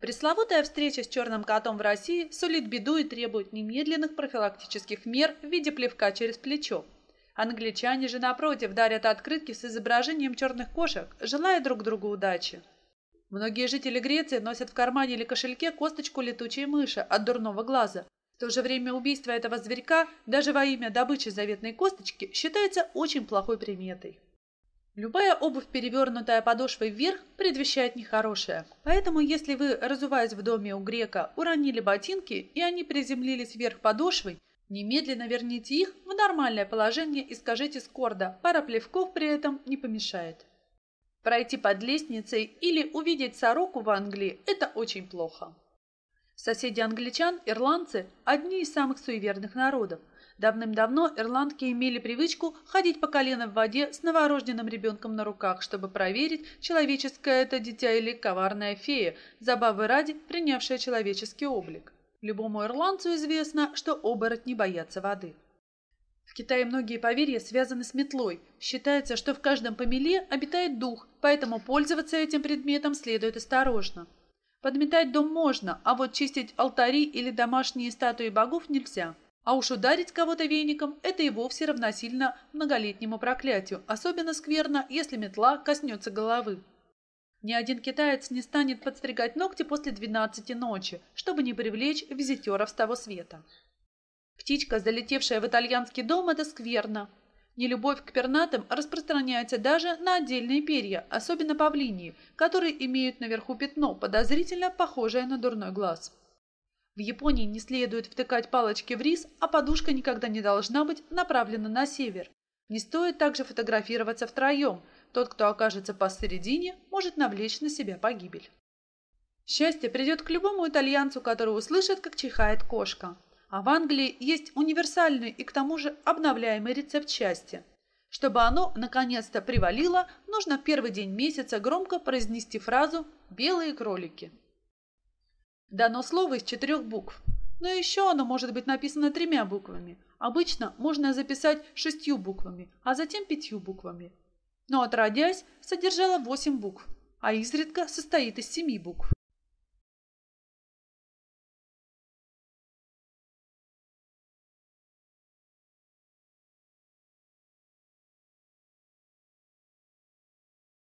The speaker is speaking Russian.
Пресловутая встреча с черным котом в России сулит беду и требует немедленных профилактических мер в виде плевка через плечо. Англичане же, напротив, дарят открытки с изображением черных кошек, желая друг другу удачи. Многие жители Греции носят в кармане или кошельке косточку летучей мыши от дурного глаза. В то же время убийство этого зверька даже во имя добычи заветной косточки считается очень плохой приметой. Любая обувь, перевернутая подошвой вверх, предвещает нехорошее. Поэтому, если вы, разуваясь в доме у грека, уронили ботинки, и они приземлились вверх подошвой, немедленно верните их в нормальное положение и скажите скордо, пара плевков при этом не помешает. Пройти под лестницей или увидеть сороку в Англии – это очень плохо. Соседи англичан, ирландцы – одни из самых суеверных народов. Давным-давно ирландки имели привычку ходить по колено в воде с новорожденным ребенком на руках, чтобы проверить, человеческое это дитя или коварная фея, забавы ради принявшая человеческий облик. Любому ирландцу известно, что оборотни боятся воды. В Китае многие поверья связаны с метлой. Считается, что в каждом помеле обитает дух, поэтому пользоваться этим предметом следует осторожно. Подметать дом можно, а вот чистить алтари или домашние статуи богов нельзя. А уж ударить кого-то веником – это и вовсе равносильно многолетнему проклятию, особенно скверно, если метла коснется головы. Ни один китаец не станет подстригать ногти после 12 ночи, чтобы не привлечь визитеров с того света. Птичка, залетевшая в итальянский дом, это скверно. Нелюбовь к пернатым распространяется даже на отдельные перья, особенно павлинии, которые имеют наверху пятно, подозрительно похожее на дурной глаз. В Японии не следует втыкать палочки в рис, а подушка никогда не должна быть направлена на север. Не стоит также фотографироваться втроем. Тот, кто окажется посередине, может навлечь на себя погибель. Счастье придет к любому итальянцу, который услышит, как чихает кошка. А в Англии есть универсальный и к тому же обновляемый рецепт счастья. Чтобы оно наконец-то привалило, нужно в первый день месяца громко произнести фразу «белые кролики». Дано слово из четырех букв. Но еще оно может быть написано тремя буквами. Обычно можно записать шестью буквами, а затем пятью буквами. Но отродясь, содержала восемь букв, а изредка состоит из семи букв.